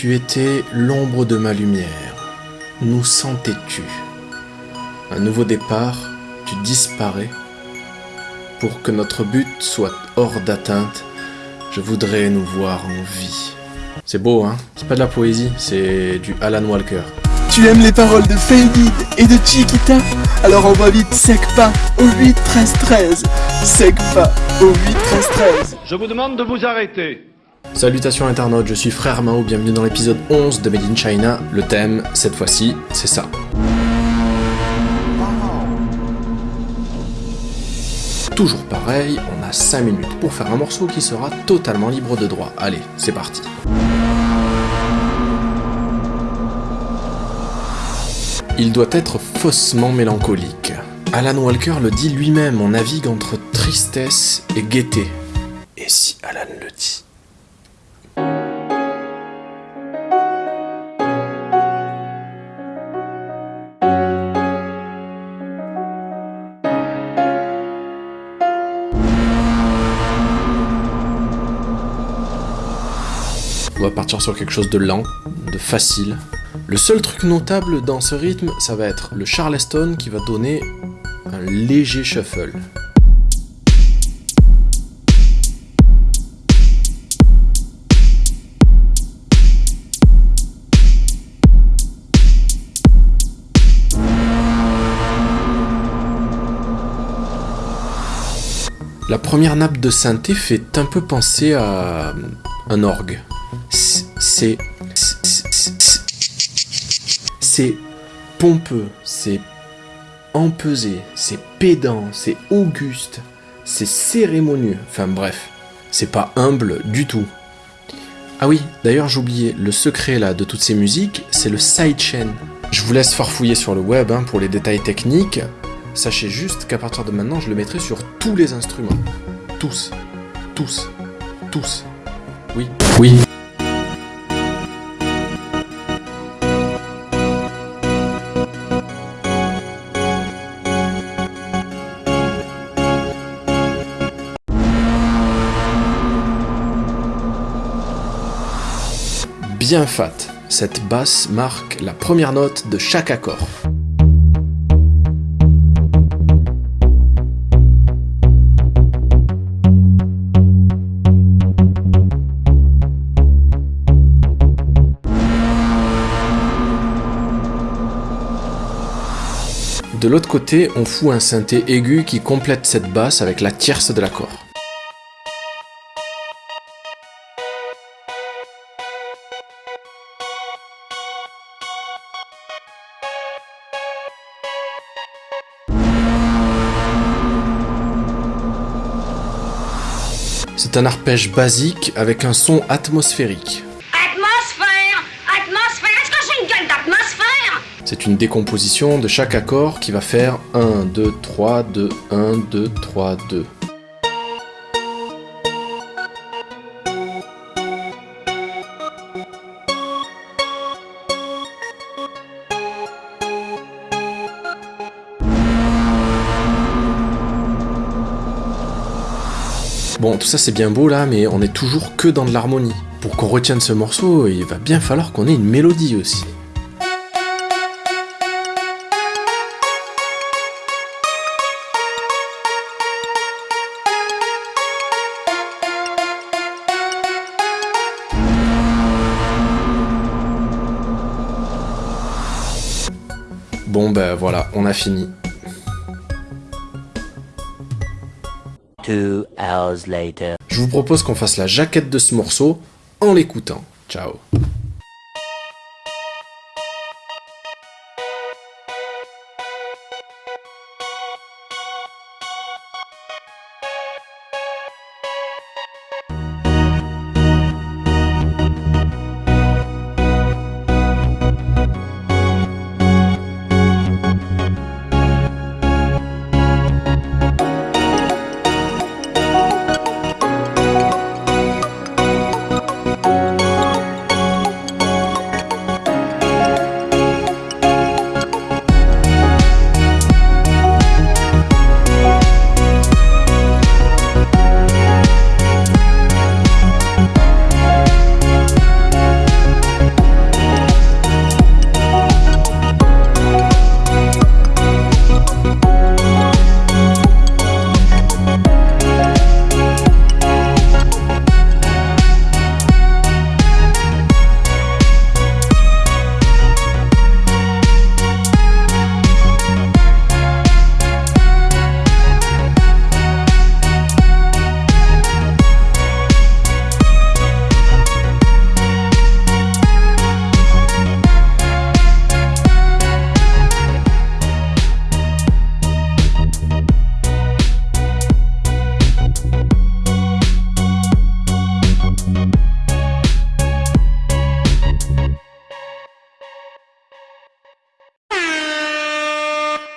Tu étais l'ombre de ma lumière. Nous sentais-tu? Un nouveau départ, tu disparais. Pour que notre but soit hors d'atteinte, je voudrais nous voir en vie. C'est beau, hein? C'est pas de la poésie, c'est du Alan Walker. Tu aimes les paroles de Faded et de Chiquita? Alors envoie vite Secpa au 8 13 13 Secpa au 8 13 13 Je vous demande de vous arrêter. Salutations internautes, je suis Frère Mao, bienvenue dans l'épisode 11 de Made in China. Le thème, cette fois-ci, c'est ça. Toujours pareil, on a 5 minutes pour faire un morceau qui sera totalement libre de droit. Allez, c'est parti. Il doit être faussement mélancolique. Alan Walker le dit lui-même, on navigue entre tristesse et gaieté. Et si Alan le dit? On va partir sur quelque chose de lent, de facile. Le seul truc notable dans ce rythme, ça va être le Charleston qui va donner un léger shuffle. La première nappe de synthé fait un peu penser à un orgue. C'est c'est pompeux, c'est empesé, c'est pédant, c'est auguste, c'est cérémonieux, enfin bref, c'est pas humble du tout. Ah oui, d'ailleurs j'oubliais, le secret là de toutes ces musiques, c'est le sidechain. Je vous laisse farfouiller sur le web hein, pour les détails techniques. Sachez juste qu'à partir de maintenant, je le mettrai sur tous les instruments. Tous. Tous. Tous. Oui. Oui. bien fat. Cette basse marque la première note de chaque accord. De l'autre côté, on fout un synthé aigu qui complète cette basse avec la tierce de l'accord. C'est un arpège basique avec un son atmosphérique. C'est une décomposition de chaque accord qui va faire 1, 2, 3, 2, 1, 2, 3, 2. Bon, tout ça c'est bien beau là, mais on est toujours que dans de l'harmonie. Pour qu'on retienne ce morceau, il va bien falloir qu'on ait une mélodie aussi. Bon ben voilà, on a fini. Two hours later. Je vous propose qu'on fasse la jaquette de ce morceau en l'écoutant. Ciao